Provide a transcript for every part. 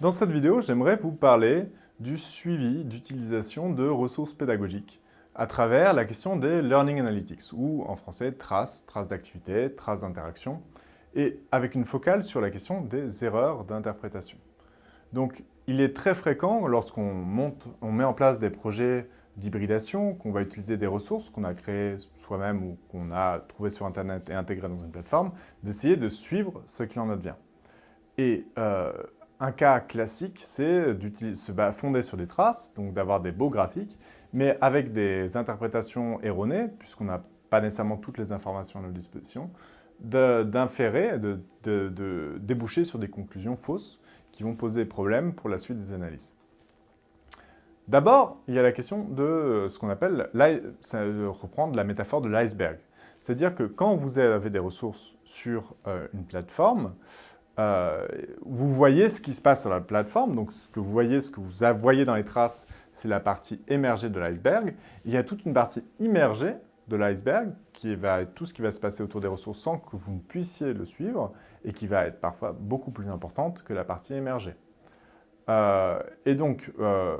Dans cette vidéo, j'aimerais vous parler du suivi d'utilisation de ressources pédagogiques à travers la question des Learning Analytics, ou en français traces, traces d'activité, traces d'interaction, et avec une focale sur la question des erreurs d'interprétation. Donc, il est très fréquent lorsqu'on monte, on met en place des projets d'hybridation, qu'on va utiliser des ressources qu'on a créées soi-même ou qu'on a trouvées sur Internet et intégrées dans une plateforme, d'essayer de suivre ce qu'il en advient. Et euh, un cas classique, c'est de se fonder sur des traces, donc d'avoir des beaux graphiques, mais avec des interprétations erronées, puisqu'on n'a pas nécessairement toutes les informations à notre disposition, d'inférer, de, de, déboucher sur des conclusions fausses qui vont poser problème pour la suite des analyses. D'abord, il y a la question de ce qu'on appelle, reprendre la métaphore de l'iceberg. C'est-à-dire que quand vous avez des ressources sur euh, une plateforme, euh, vous voyez ce qui se passe sur la plateforme, donc ce que vous voyez, ce que vous voyez dans les traces, c'est la partie émergée de l'iceberg. Il y a toute une partie immergée de l'iceberg, qui va être tout ce qui va se passer autour des ressources sans que vous ne puissiez le suivre, et qui va être parfois beaucoup plus importante que la partie émergée. Euh, et donc, euh,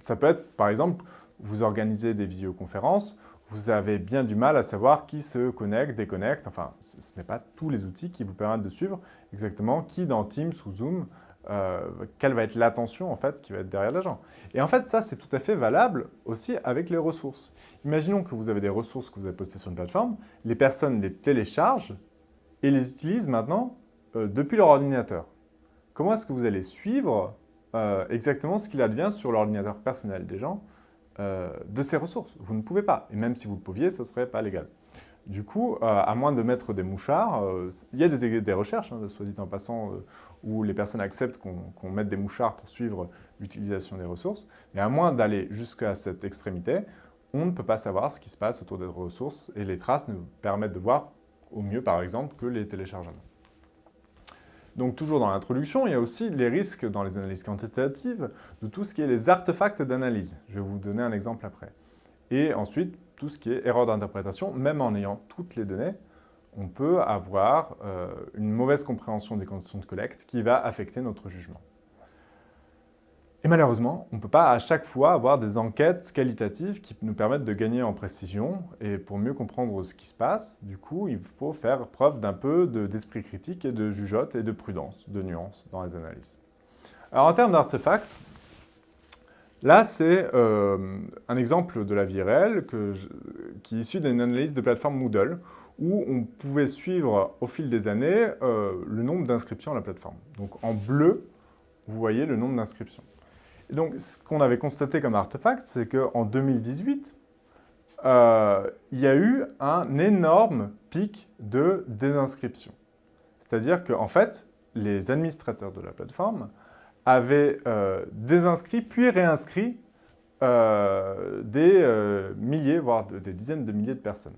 ça peut être, par exemple, vous organisez des visioconférences, vous avez bien du mal à savoir qui se connecte, déconnecte. Enfin, ce n'est pas tous les outils qui vous permettent de suivre exactement qui dans Teams ou Zoom, euh, quelle va être l'attention en fait qui va être derrière l'agent. Et en fait, ça, c'est tout à fait valable aussi avec les ressources. Imaginons que vous avez des ressources que vous avez postées sur une plateforme, les personnes les téléchargent et les utilisent maintenant euh, depuis leur ordinateur. Comment est-ce que vous allez suivre euh, exactement ce qu'il advient sur l'ordinateur personnel des gens euh, de ces ressources. Vous ne pouvez pas. Et même si vous le pouviez, ce ne serait pas légal. Du coup, euh, à moins de mettre des mouchards, euh, il y a des, recherches, hein, soit dit en passant, où les personnes acceptent qu'on mette des mouchards pour suivre l'utilisation des ressources. Mais à moins d'aller jusqu'à cette extrémité, on ne peut pas savoir ce qui se passe autour des ressources et les traces nous permettent de voir au mieux, par exemple, que les téléchargements. Donc toujours dans l'introduction, il y a aussi les risques dans les analyses quantitatives de tout ce qui est les artefacts d'analyse. Je vais vous donner un exemple après. Et ensuite, tout ce qui est erreur d'interprétation, même en ayant toutes les données, on peut avoir euh, une mauvaise compréhension des conditions de collecte qui va affecter notre jugement. Et malheureusement, on ne peut pas à chaque fois avoir des enquêtes qualitatives qui nous permettent de gagner en précision. Et pour mieux comprendre ce qui se passe, du coup, il faut faire preuve d'un peu d'esprit critique et de jugeote et de prudence, de nuance dans les analyses. Alors en termes d'artefacts, là c'est euh, un exemple de la vie réelle qui est issu d'une analyse de plateforme Moodle où on pouvait suivre au fil des années euh, le nombre d'inscriptions à la plateforme. Donc en bleu, vous voyez le nombre d'inscriptions donc, ce qu'on avait constaté comme artefact, c'est qu'en 2018, euh, il y a eu un énorme pic de désinscription. C'est-à-dire qu'en fait, les administrateurs de la plateforme avaient euh, désinscrit puis réinscrit euh, des milliers, voire des dizaines de milliers de personnes.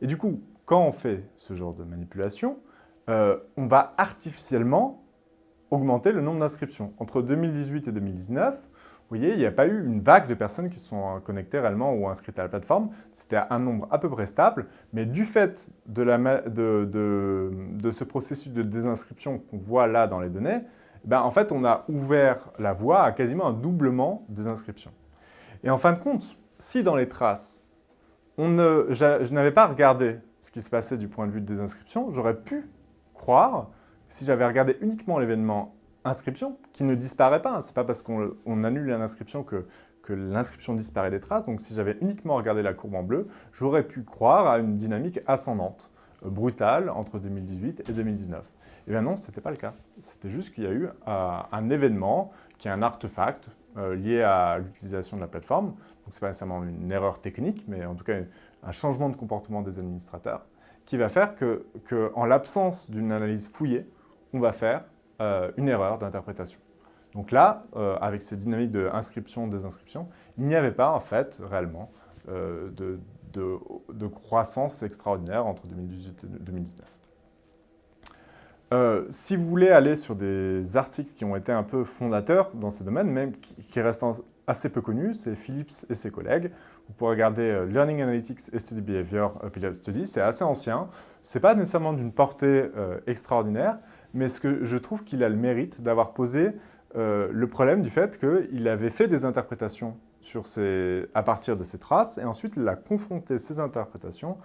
Et du coup, quand on fait ce genre de manipulation, on va artificiellement augmenter le nombre d'inscriptions. Entre 2018 et 2019, vous voyez, il n'y a pas eu une vague de personnes qui sont connectées réellement ou inscrites à la plateforme. C'était un nombre à peu près stable, mais du fait de, ce processus de désinscription qu'on voit là dans les données, ben, en fait, on a ouvert la voie à quasiment un doublement des inscriptions. Et en fin de compte, si dans les traces, je n'avais pas regardé ce qui se passait du point de vue des inscriptions, j'aurais pu croire si j'avais regardé uniquement l'événement inscription, qui ne disparaît pas, Ce n'est pas parce qu'on annule l'inscription que, que l'inscription disparaît des traces, donc si j'avais uniquement regardé la courbe en bleu, j'aurais pu croire à une dynamique ascendante, euh, brutale, entre 2018 et 2019. Et bien non, ce n'était pas le cas. C'était juste qu'il y a eu euh, un événement qui est un artefact euh, lié à l'utilisation de la plateforme. Donc ce n'est pas nécessairement une erreur technique, mais en tout cas un changement de comportement des administrateurs qui va faire que en l'absence d'une analyse fouillée, on va faire euh, une erreur d'interprétation. Donc là, euh, avec ces dynamiques d'inscription-désinscription, il n'y avait pas en fait réellement euh, de, de, croissance extraordinaire entre 2018 et 2019. si vous voulez aller sur des articles qui ont été un peu fondateurs dans ces domaines, même qui, restent assez peu connus, c'est Philips et ses collègues. Vous pourrez regarder Learning Analytics et Study Behavior Pilot Study, c'est assez ancien. Ce n'est pas nécessairement d'une portée extraordinaire, mais ce que je trouve qu'il a le mérite d'avoir posé le problème du fait qu'il avait fait des interprétations à partir de ces traces, et ensuite il a confronté ces interprétations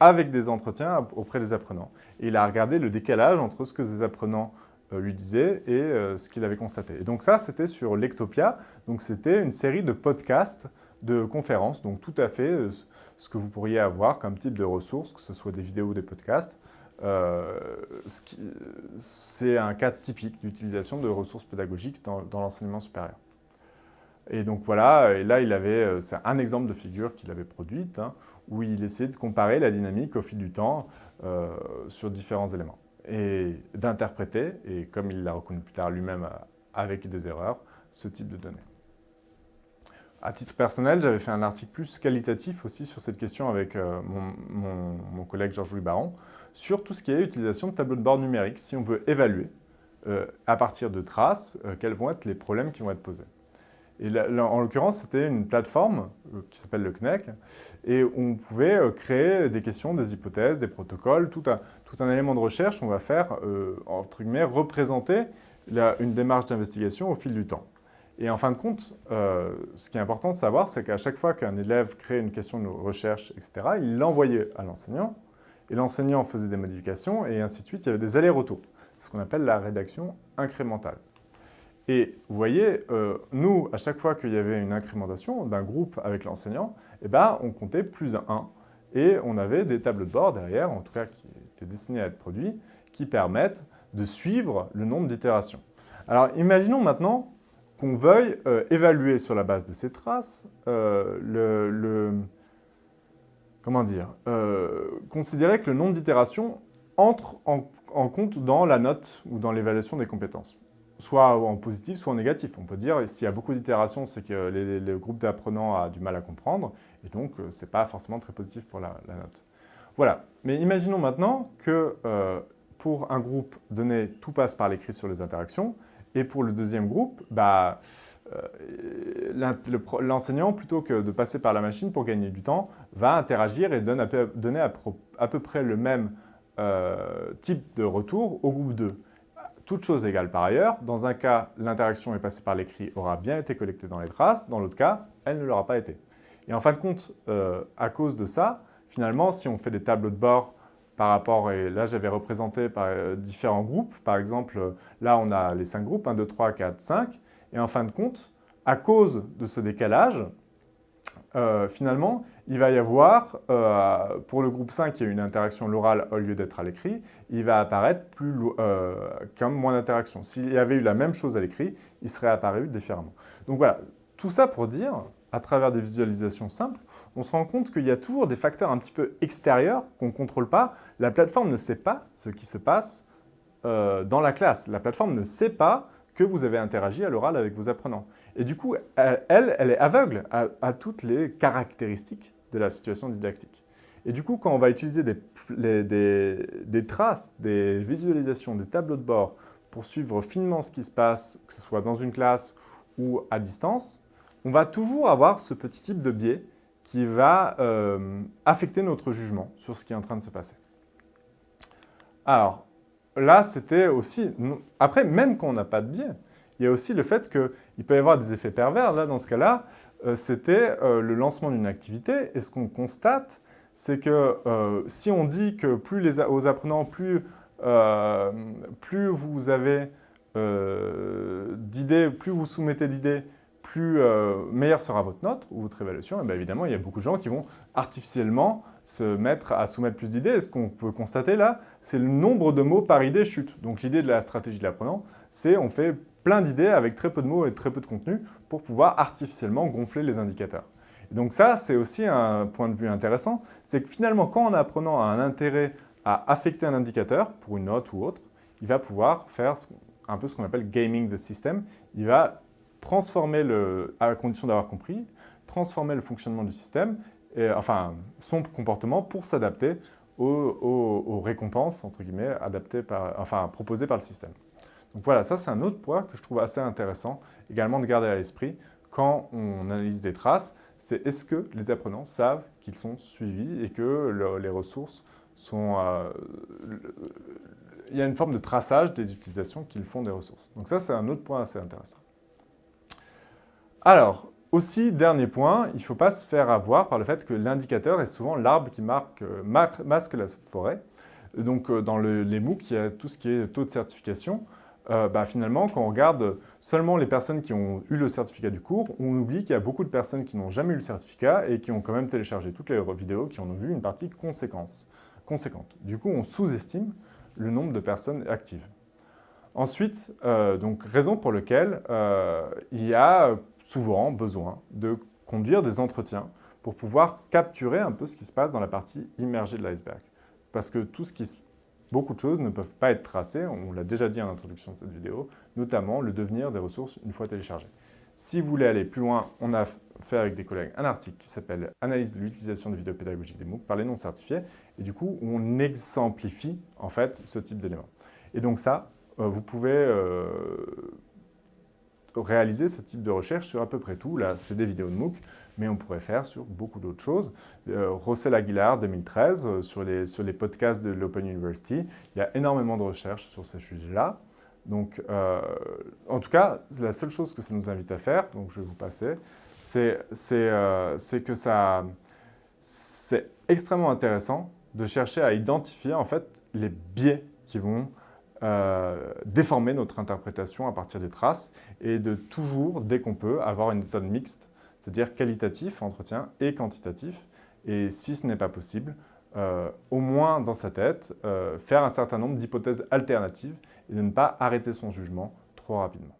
avec des entretiens auprès des apprenants. Et il a regardé le décalage entre ce que les apprenants euh, lui disaient et euh, ce qu'il avait constaté. Et donc ça, c'était sur Lectopia. Donc c'était une série de podcasts, de conférences, donc tout à fait euh, ce que vous pourriez avoir comme type de ressources, que ce soit des vidéos ou des podcasts. C'est un cas typique d'utilisation de ressources pédagogiques dans, l'enseignement supérieur. Et donc voilà, et là il avait, c'est un exemple de figure qu'il avait produite, hein, où il essayait de comparer la dynamique au fil du temps euh, sur différents éléments et d'interpréter, et comme il l'a reconnu plus tard lui-même euh, avec des erreurs, ce type de données. À titre personnel, j'avais fait un article plus qualitatif aussi sur cette question avec euh, mon, collègue Georges-Louis Baron, sur tout ce qui est utilisation de tableaux de bord numériques, si on veut évaluer à partir de traces quels vont être les problèmes qui vont être posés. Et en l'occurrence, c'était une plateforme euh, qui s'appelle le CNEC, et on pouvait euh, créer des questions, des hypothèses, des protocoles, tout un, élément de recherche. On va faire, euh, entre guillemets, représenter une démarche d'investigation au fil du temps. Et en fin de compte, ce qui est important de savoir, c'est qu'à chaque fois qu'un élève crée une question de recherche, etc., il l'envoyait à l'enseignant, et l'enseignant faisait des modifications, et ainsi de suite, il y avait des allers-retours. C'est ce qu'on appelle la rédaction incrémentale. Et vous voyez, euh, nous, à chaque fois qu'il y avait une incrémentation d'un groupe avec l'enseignant, eh ben, on comptait plus 1. Et on avait des tableaux de bord derrière, en tout cas qui étaient destinés à être produits, qui permettent de suivre le nombre d'itérations. Alors imaginons maintenant qu'on veuille euh, évaluer sur la base de ces traces euh, le, comment dire, considérer que le nombre d'itérations entre en compte dans la note ou dans l'évaluation des compétences soit en positif, soit en négatif. On peut dire, s'il y a beaucoup d'itérations, c'est que le groupe d'apprenants a du mal à comprendre, et donc euh, ce n'est pas forcément très positif pour la, note. Voilà, mais imaginons maintenant que euh, pour un groupe donné, tout passe par l'écrit sur les interactions, et pour le deuxième groupe, bah, euh, l'enseignant, plutôt que de passer par la machine pour gagner du temps, va interagir et donne à peu, donner à, peu près le même type de retour au groupe 2. Toute chose égale par ailleurs, dans un cas, l'interaction est passée par l'écrit aura bien été collectée dans les traces, dans l'autre cas, elle ne l'aura pas été. Et en fin de compte, euh, à cause de ça, finalement, si on fait des tableaux de bord par rapport, et là j'avais représenté par euh, différents groupes, par exemple, là on a les 5 groupes, 1, 2, 3, 4, 5, et en fin de compte, à cause de ce décalage, euh, finalement, il va y avoir, euh, pour le groupe 5, qui a une interaction l'oral au lieu d'être à l'écrit, il va apparaître plus, comme moins d'interaction. S'il y avait eu la même chose à l'écrit, il serait apparu différemment. Donc voilà, tout ça pour dire, à travers des visualisations simples, on se rend compte qu'il y a toujours des facteurs un petit peu extérieurs qu'on ne contrôle pas. La plateforme ne sait pas ce qui se passe dans la classe. La plateforme ne sait pas que vous avez interagi à l'oral avec vos apprenants. Et du coup, elle, elle est aveugle à, toutes les caractéristiques de la situation didactique. Et du coup, quand on va utiliser des, des, traces, des visualisations, des tableaux de bord pour suivre finement ce qui se passe, que ce soit dans une classe ou à distance, on va toujours avoir ce petit type de biais qui va euh, affecter notre jugement sur ce qui est en train de se passer. Alors, là, c'était aussi... Après, même quand on n'a pas de biais, il y a aussi le fait qu'il peut y avoir des effets pervers. Là, dans ce cas-là, euh, c'était euh, le lancement d'une activité. Et ce qu'on constate, c'est que si on dit que plus les, aux apprenants, plus, plus vous avez d'idées, plus vous soumettez d'idées, plus meilleure sera votre note ou votre évaluation. Et bien évidemment, il y a beaucoup de gens qui vont artificiellement se mettre à soumettre plus d'idées. Et ce qu'on peut constater là, c'est le nombre de mots par idée chute. Donc l'idée de la stratégie de l'apprenant, c'est on fait plein d'idées avec très peu de mots et très peu de contenu pour pouvoir artificiellement gonfler les indicateurs. donc ça, c'est aussi un point de vue intéressant, c'est que finalement, quand un apprenant a un intérêt à affecter un indicateur, pour une note ou autre, il va pouvoir faire un peu ce qu'on appelle gaming the system. Il va transformer, le, à condition d'avoir compris, transformer le fonctionnement du système, et, enfin son comportement pour s'adapter aux, récompenses, entre guillemets, adaptées par, proposées par le système. Donc voilà, ça c'est un autre point que je trouve assez intéressant également de garder à l'esprit quand on analyse des traces, c'est est-ce que les apprenants savent qu'ils sont suivis et que les ressources sont, euh, il y a une forme de traçage des utilisations qu'ils font des ressources. Donc ça, c'est un autre point assez intéressant. Alors, aussi, dernier point, il ne faut pas se faire avoir par le fait que l'indicateur est souvent l'arbre qui marque, euh, masque la forêt. Donc, euh, dans les MOOC, il y a tout ce qui est taux de certification. Euh, bah, finalement, quand on regarde seulement les personnes qui ont eu le certificat du cours, on oublie qu'il y a beaucoup de personnes qui n'ont jamais eu le certificat et qui ont quand même téléchargé toutes les vidéos, qui en ont vu une partie conséquente. Du coup, on sous-estime le nombre de personnes actives. Ensuite, euh, donc, raison pour laquelle euh, il y a souvent besoin de conduire des entretiens pour pouvoir capturer un peu ce qui se passe dans la partie immergée de l'iceberg. Parce que beaucoup de choses ne peuvent pas être tracées, on l'a déjà dit en introduction de cette vidéo, notamment le devenir des ressources une fois téléchargées. Si vous voulez aller plus loin, on a fait avec des collègues un article qui s'appelle « Analyse de l'utilisation des vidéos pédagogiques des MOOC par les non certifiés » et du coup, on exemplifie en fait ce type d'éléments. Et donc ça, vous pouvez euh, réaliser ce type de recherche sur à peu près tout. Là, c'est des vidéos de MOOC, mais on pourrait faire sur beaucoup d'autres choses. Euh, Rossel Aguilar, 2013, sur, les, sur les podcasts de l'Open University, il y a énormément de recherches sur ces sujets-là. Donc, en tout cas, la seule chose que ça nous invite à faire, donc je vais vous passer, c'est que c'est extrêmement intéressant de chercher à identifier en fait les biais qui vont euh, déformer notre interprétation à partir des traces et de toujours, dès qu'on peut, avoir une méthode mixte, c'est-à-dire qualitatif, entretien, et quantitatif. Et si ce n'est pas possible, euh, au moins dans sa tête, euh, faire un certain nombre d'hypothèses alternatives et de ne pas arrêter son jugement trop rapidement.